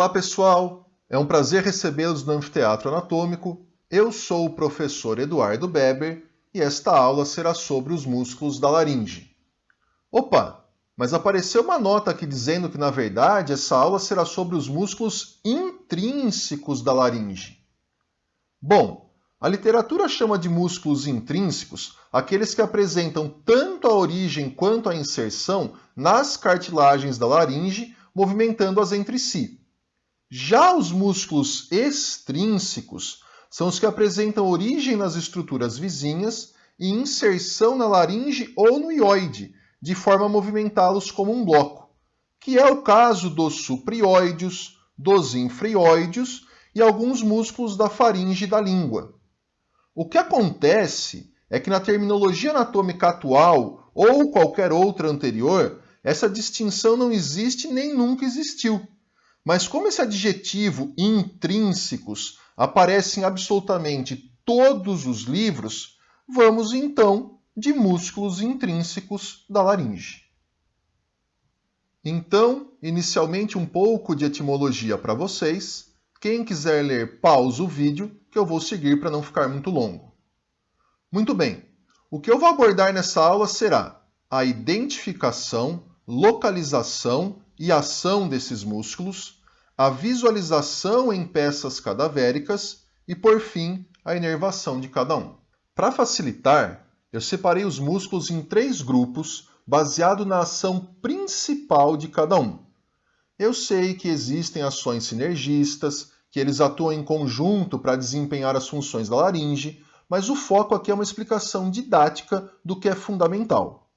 Olá pessoal, é um prazer recebê-los no Anfiteatro Anatômico. Eu sou o professor Eduardo Beber e esta aula será sobre os músculos da laringe. Opa, mas apareceu uma nota aqui dizendo que na verdade essa aula será sobre os músculos intrínsecos da laringe. Bom, a literatura chama de músculos intrínsecos aqueles que apresentam tanto a origem quanto a inserção nas cartilagens da laringe, movimentando-as entre si. Já os músculos extrínsecos são os que apresentam origem nas estruturas vizinhas e inserção na laringe ou no ióide, de forma a movimentá-los como um bloco, que é o caso dos suprioides, dos infrioides e alguns músculos da faringe da língua. O que acontece é que na terminologia anatômica atual ou qualquer outra anterior, essa distinção não existe nem nunca existiu. Mas como esse adjetivo intrínsecos aparece em absolutamente todos os livros, vamos então de músculos intrínsecos da laringe. Então, inicialmente um pouco de etimologia para vocês. Quem quiser ler, pausa o vídeo, que eu vou seguir para não ficar muito longo. Muito bem, o que eu vou abordar nessa aula será a identificação, localização e ação desses músculos, a visualização em peças cadavéricas e, por fim, a inervação de cada um. Para facilitar, eu separei os músculos em três grupos baseado na ação principal de cada um. Eu sei que existem ações sinergistas, que eles atuam em conjunto para desempenhar as funções da laringe, mas o foco aqui é uma explicação didática do que é fundamental.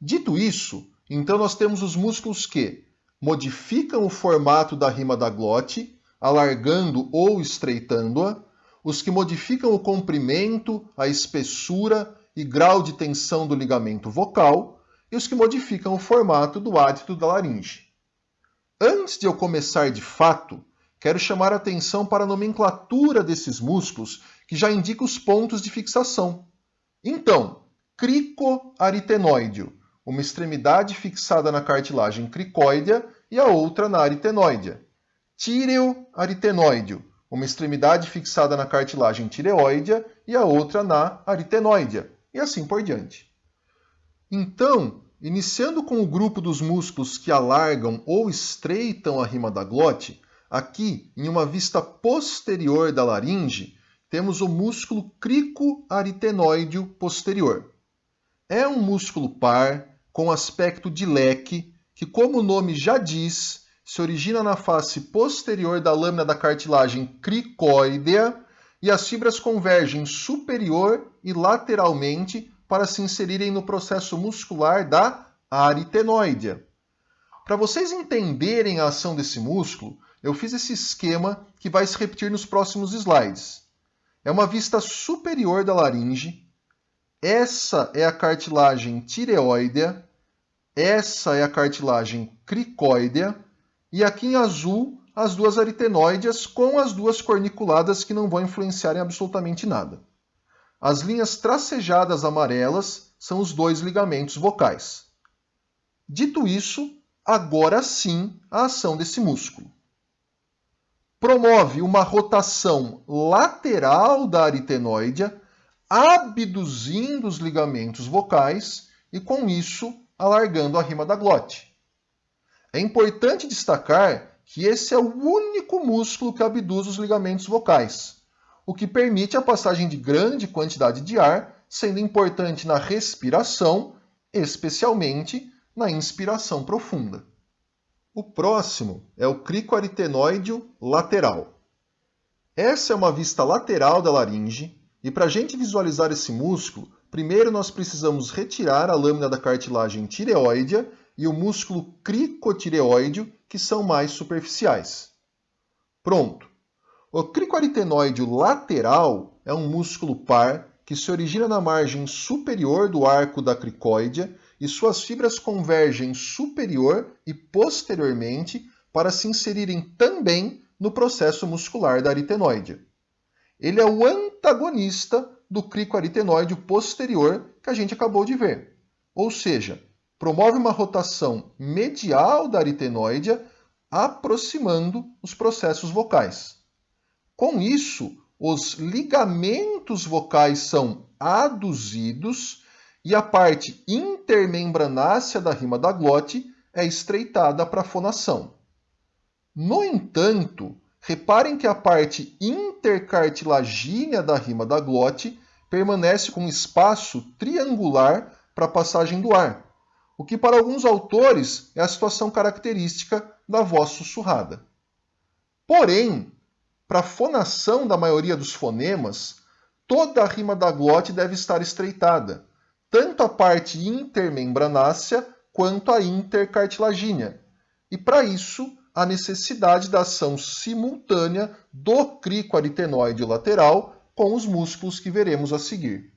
Dito isso, então nós temos os músculos que modificam o formato da rima da glote, alargando ou estreitando-a, os que modificam o comprimento, a espessura e grau de tensão do ligamento vocal, e os que modificam o formato do ádito da laringe. Antes de eu começar de fato, quero chamar a atenção para a nomenclatura desses músculos, que já indica os pontos de fixação. Então, cricoaritenoide uma extremidade fixada na cartilagem cricóidea e a outra na aritenoidea. Tireoaritenoide, uma extremidade fixada na cartilagem tireoidea e a outra na aritenoidea, e assim por diante. Então, iniciando com o grupo dos músculos que alargam ou estreitam a rima da glote, aqui, em uma vista posterior da laringe, temos o músculo cricoaritenoide posterior. É um músculo par, com aspecto de leque, que, como o nome já diz, se origina na face posterior da lâmina da cartilagem cricóidea e as fibras convergem superior e lateralmente para se inserirem no processo muscular da aritenoidea. Para vocês entenderem a ação desse músculo, eu fiz esse esquema que vai se repetir nos próximos slides. É uma vista superior da laringe, essa é a cartilagem tireoidea, essa é a cartilagem cricóidea, e aqui em azul as duas aritenoides com as duas corniculadas que não vão influenciar em absolutamente nada. As linhas tracejadas amarelas são os dois ligamentos vocais. Dito isso, agora sim a ação desse músculo. Promove uma rotação lateral da aritenoide abduzindo os ligamentos vocais e, com isso, alargando a rima da glote. É importante destacar que esse é o único músculo que abduz os ligamentos vocais, o que permite a passagem de grande quantidade de ar, sendo importante na respiração, especialmente na inspiração profunda. O próximo é o cricoaritenoide lateral. Essa é uma vista lateral da laringe, e para a gente visualizar esse músculo, primeiro nós precisamos retirar a lâmina da cartilagem tireoidea e o músculo cricotireoide, que são mais superficiais. Pronto! O cricoaritenoide lateral é um músculo par que se origina na margem superior do arco da cricóidea e suas fibras convergem superior e posteriormente para se inserirem também no processo muscular da aritenoide. Ele é o antagonista do cricoaritenoide posterior que a gente acabou de ver. Ou seja, promove uma rotação medial da aritenoide, aproximando os processos vocais. Com isso, os ligamentos vocais são aduzidos e a parte intermembranácea da rima da glote é estreitada para a fonação. No entanto, reparem que a parte intercartilagínea da rima da glote permanece com espaço triangular para a passagem do ar, o que para alguns autores é a situação característica da voz sussurrada. Porém, para a fonação da maioria dos fonemas, toda a rima da glote deve estar estreitada, tanto a parte intermembranácea quanto a intercartilagínea. E para isso, a necessidade da ação simultânea do crico aritenoide lateral com os músculos que veremos a seguir.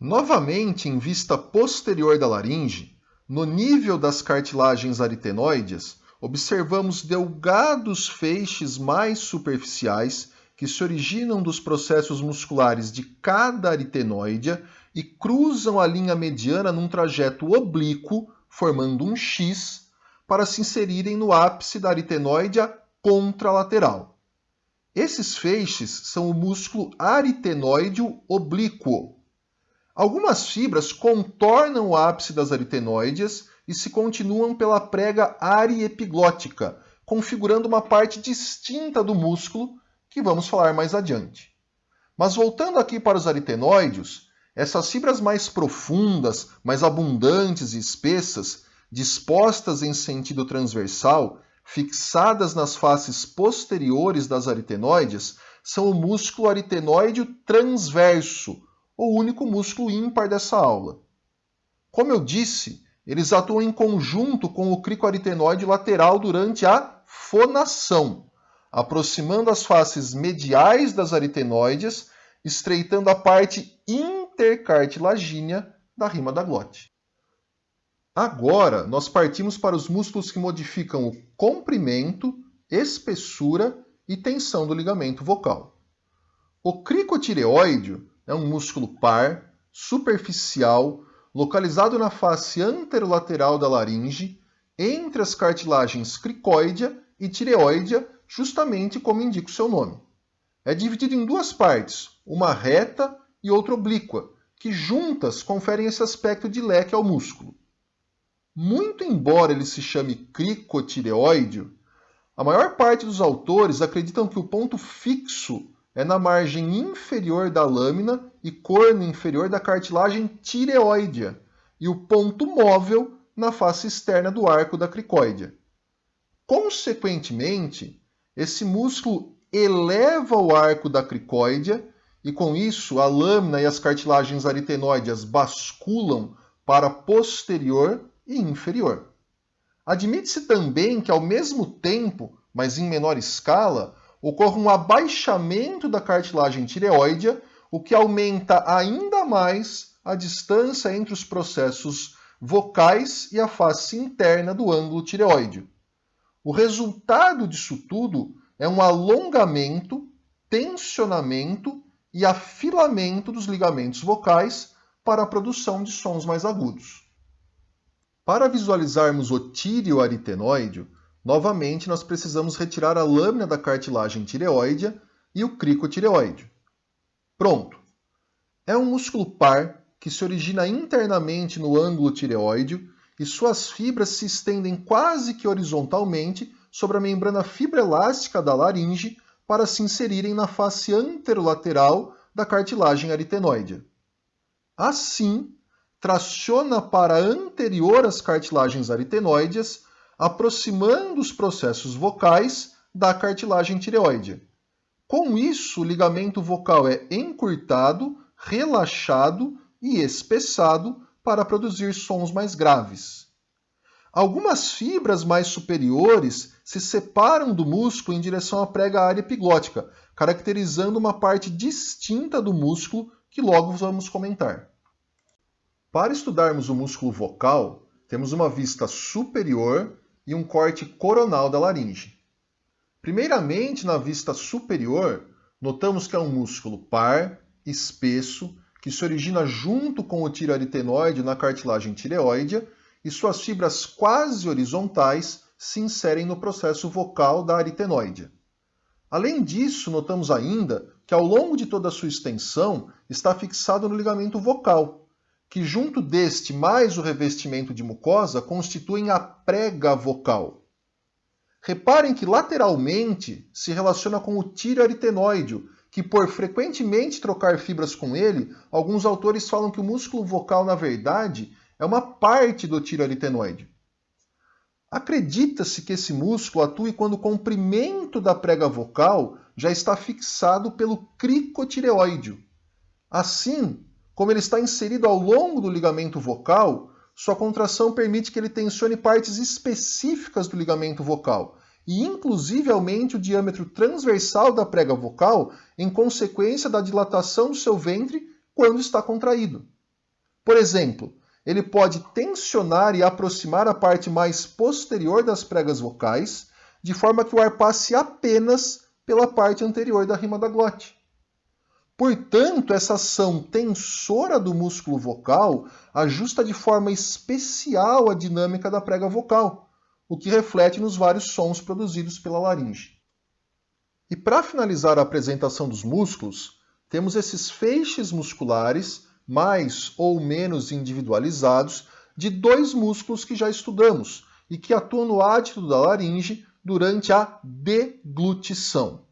Novamente, em vista posterior da laringe, no nível das cartilagens aritenoides, observamos delgados feixes mais superficiais que se originam dos processos musculares de cada aritenoide e cruzam a linha mediana num trajeto oblíquo, formando um X, para se inserirem no ápice da aritenoide contralateral. Esses feixes são o músculo aritenoide oblíquo. Algumas fibras contornam o ápice das aritenoides e se continuam pela prega ariepiglótica, configurando uma parte distinta do músculo que vamos falar mais adiante. Mas voltando aqui para os aritenoides, essas fibras mais profundas, mais abundantes e espessas, dispostas em sentido transversal, fixadas nas faces posteriores das aritenoides, são o músculo aritenoide transverso, o único músculo ímpar dessa aula. Como eu disse, eles atuam em conjunto com o cricoaritenoide lateral durante a fonação, aproximando as faces mediais das aritenoides, estreitando a parte intercartilagínea da rima da glote. Agora, nós partimos para os músculos que modificam o comprimento, espessura e tensão do ligamento vocal. O cricotireoide é um músculo par, superficial, localizado na face anterolateral da laringe, entre as cartilagens cricoidea e tireoidea, justamente como indica o seu nome. É dividido em duas partes, uma reta e outra oblíqua, que juntas conferem esse aspecto de leque ao músculo. Muito embora ele se chame cricotireoide, a maior parte dos autores acreditam que o ponto fixo é na margem inferior da lâmina e corno inferior da cartilagem tireoidea e o ponto móvel na face externa do arco da cricóidea. Consequentemente, esse músculo eleva o arco da cricóidea e com isso a lâmina e as cartilagens aritenoides basculam para posterior e inferior. Admite-se também que ao mesmo tempo, mas em menor escala, ocorre um abaixamento da cartilagem tireoidea, o que aumenta ainda mais a distância entre os processos vocais e a face interna do ângulo tireoide. O resultado disso tudo é um alongamento, tensionamento e afilamento dos ligamentos vocais para a produção de sons mais agudos. Para visualizarmos o tíreo aritenoide, Novamente, nós precisamos retirar a lâmina da cartilagem tireoide e o cricotireoide. Pronto! É um músculo par que se origina internamente no ângulo tireoide e suas fibras se estendem quase que horizontalmente sobre a membrana fibroelástica da laringe para se inserirem na face anterolateral da cartilagem aritenoide. Assim, traciona para anterior às cartilagens aritenoides aproximando os processos vocais da cartilagem tireoide. Com isso, o ligamento vocal é encurtado, relaxado e espessado para produzir sons mais graves. Algumas fibras mais superiores se separam do músculo em direção à prega área epiglótica, caracterizando uma parte distinta do músculo que logo vamos comentar. Para estudarmos o músculo vocal, temos uma vista superior e um corte coronal da laringe. Primeiramente, na vista superior, notamos que é um músculo par, espesso, que se origina junto com o tireoaritenoide na cartilagem tireoide e suas fibras quase horizontais se inserem no processo vocal da aritenoide. Além disso, notamos ainda que ao longo de toda a sua extensão está fixado no ligamento vocal, que junto deste mais o revestimento de mucosa constituem a prega vocal. Reparem que lateralmente se relaciona com o tiro aritenoide, que por frequentemente trocar fibras com ele, alguns autores falam que o músculo vocal, na verdade, é uma parte do tiro aritenoide. Acredita-se que esse músculo atue quando o comprimento da prega vocal já está fixado pelo cricotireoide. Assim, como ele está inserido ao longo do ligamento vocal, sua contração permite que ele tensione partes específicas do ligamento vocal e inclusive aumente o diâmetro transversal da prega vocal em consequência da dilatação do seu ventre quando está contraído. Por exemplo, ele pode tensionar e aproximar a parte mais posterior das pregas vocais, de forma que o ar passe apenas pela parte anterior da rima da glote. Portanto, essa ação tensora do músculo vocal ajusta de forma especial a dinâmica da prega vocal, o que reflete nos vários sons produzidos pela laringe. E para finalizar a apresentação dos músculos, temos esses feixes musculares mais ou menos individualizados de dois músculos que já estudamos e que atuam no ádito da laringe durante a deglutição.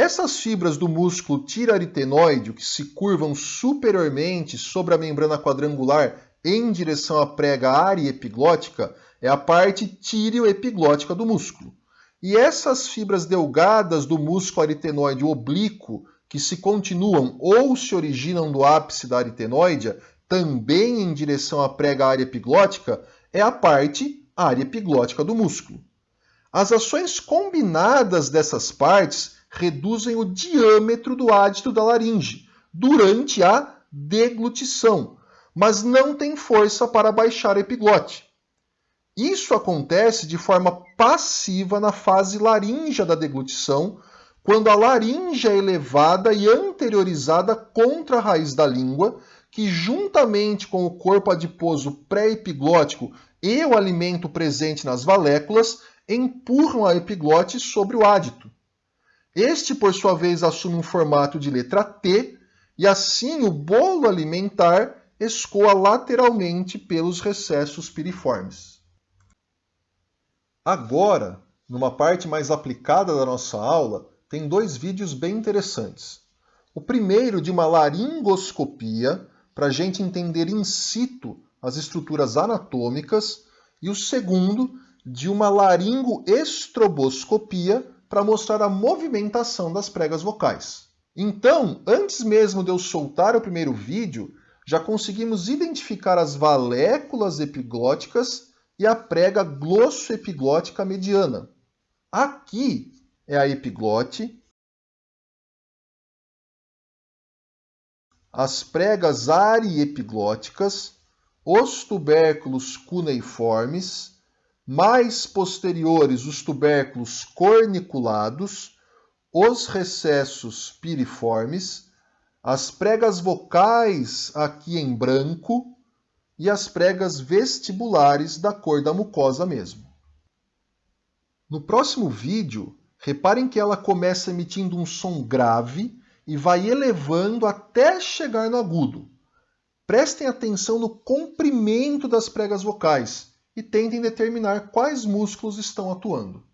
Essas fibras do músculo tiraritenoide, que se curvam superiormente sobre a membrana quadrangular em direção à prega área epiglótica, é a parte tireoepiglótica do músculo. E essas fibras delgadas do músculo aritenoide oblíquo que se continuam ou se originam do ápice da aritenoide, também em direção à prega área epiglótica, é a parte área epiglótica do músculo. As ações combinadas dessas partes reduzem o diâmetro do ádito da laringe durante a deglutição, mas não tem força para baixar a epiglote. Isso acontece de forma passiva na fase laríngea da deglutição, quando a laringe é elevada e anteriorizada contra a raiz da língua, que juntamente com o corpo adiposo pré-epiglótico e o alimento presente nas valéculas, empurram a epiglote sobre o ádito. Este, por sua vez, assume um formato de letra T, e assim o bolo alimentar escoa lateralmente pelos recessos piriformes. Agora, numa parte mais aplicada da nossa aula, tem dois vídeos bem interessantes. O primeiro de uma laringoscopia, para a gente entender in situ as estruturas anatômicas, e o segundo de uma laringoestroboscopia, para mostrar a movimentação das pregas vocais. Então, antes mesmo de eu soltar o primeiro vídeo, já conseguimos identificar as valéculas epiglóticas e a prega glossoepiglótica mediana. Aqui é a epiglote. As pregas ariepiglóticas, os tubérculos cuneiformes, mais posteriores os tubérculos corniculados, os recessos piriformes, as pregas vocais aqui em branco e as pregas vestibulares da cor da mucosa mesmo. No próximo vídeo, Reparem que ela começa emitindo um som grave e vai elevando até chegar no agudo. Prestem atenção no comprimento das pregas vocais e tentem determinar quais músculos estão atuando.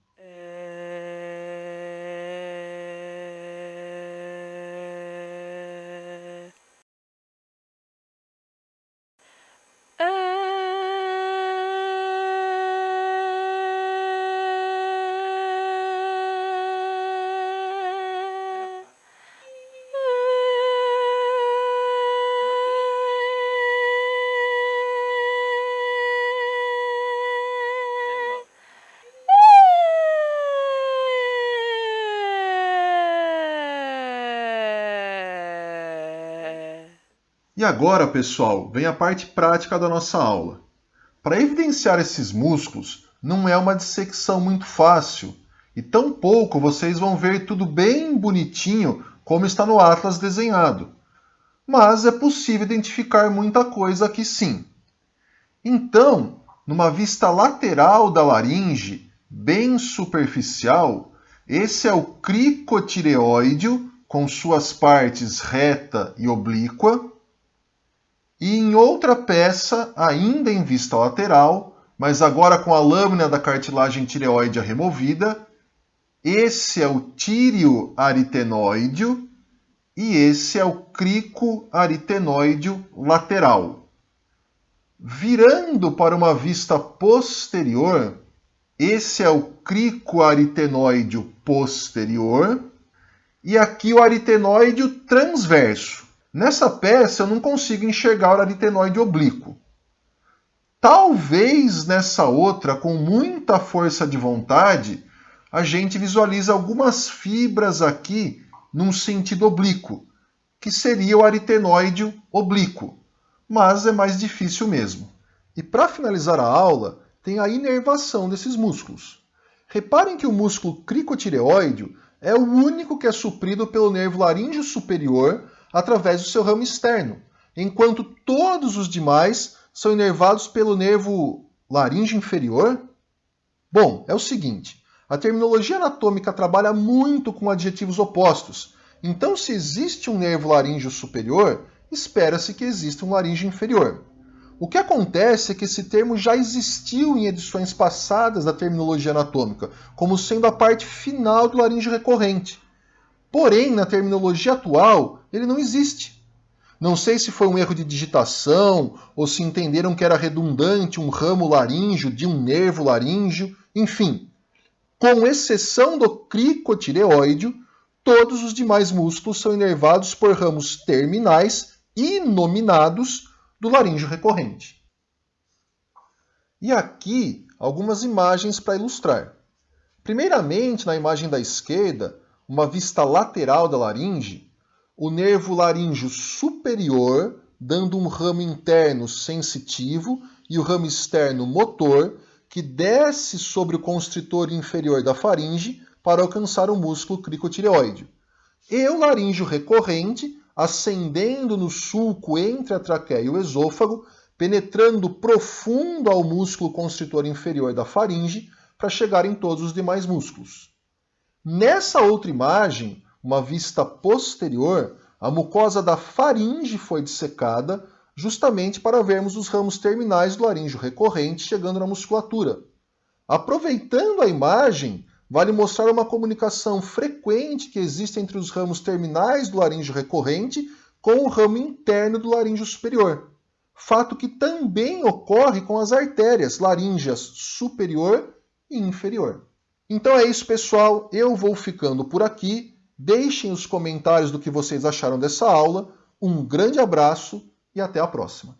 E agora, pessoal, vem a parte prática da nossa aula. Para evidenciar esses músculos, não é uma dissecção muito fácil, e tampouco vocês vão ver tudo bem bonitinho como está no atlas desenhado. Mas é possível identificar muita coisa aqui sim. Então, numa vista lateral da laringe, bem superficial, esse é o cricotireoide com suas partes reta e oblíqua. E em outra peça, ainda em vista lateral, mas agora com a lâmina da cartilagem tireoide removida, esse é o tírio aritenoide e esse é o crico aritenoide lateral. Virando para uma vista posterior, esse é o crico aritenoide posterior e aqui o aritenoide transverso. Nessa peça eu não consigo enxergar o aritenoide oblíquo. Talvez nessa outra, com muita força de vontade, a gente visualiza algumas fibras aqui num sentido oblíquo, que seria o aritenoide oblíquo, mas é mais difícil mesmo. E para finalizar a aula, tem a inervação desses músculos. Reparem que o músculo cricotireoide é o único que é suprido pelo nervo laríngeo superior através do seu ramo externo, enquanto todos os demais são inervados pelo nervo laríngeo inferior? Bom, é o seguinte, a terminologia anatômica trabalha muito com adjetivos opostos. Então, se existe um nervo laríngeo superior, espera-se que exista um laríngeo inferior. O que acontece é que esse termo já existiu em edições passadas da terminologia anatômica, como sendo a parte final do laríngeo recorrente. Porém, na terminologia atual, ele não existe. Não sei se foi um erro de digitação ou se entenderam que era redundante um ramo laríngeo de um nervo laríngeo, enfim, com exceção do cricotireoide, todos os demais músculos são inervados por ramos terminais inominados do laríngeo recorrente. E aqui algumas imagens para ilustrar. Primeiramente, na imagem da esquerda, uma vista lateral da laringe, o nervo laríngeo superior dando um ramo interno sensitivo e o ramo externo motor, que desce sobre o constritor inferior da faringe para alcançar o músculo cricotireoide. E o laríngeo recorrente, ascendendo no sulco entre a traqueia e o esôfago, penetrando profundo ao músculo constritor inferior da faringe para chegar em todos os demais músculos. Nessa outra imagem, uma vista posterior, a mucosa da faringe foi dissecada justamente para vermos os ramos terminais do laríngeo recorrente chegando na musculatura. Aproveitando a imagem, vale mostrar uma comunicação frequente que existe entre os ramos terminais do laríngeo recorrente com o ramo interno do laríngeo superior. Fato que também ocorre com as artérias laríngeas superior e inferior. Então é isso, pessoal. Eu vou ficando por aqui. Deixem os comentários do que vocês acharam dessa aula. Um grande abraço e até a próxima.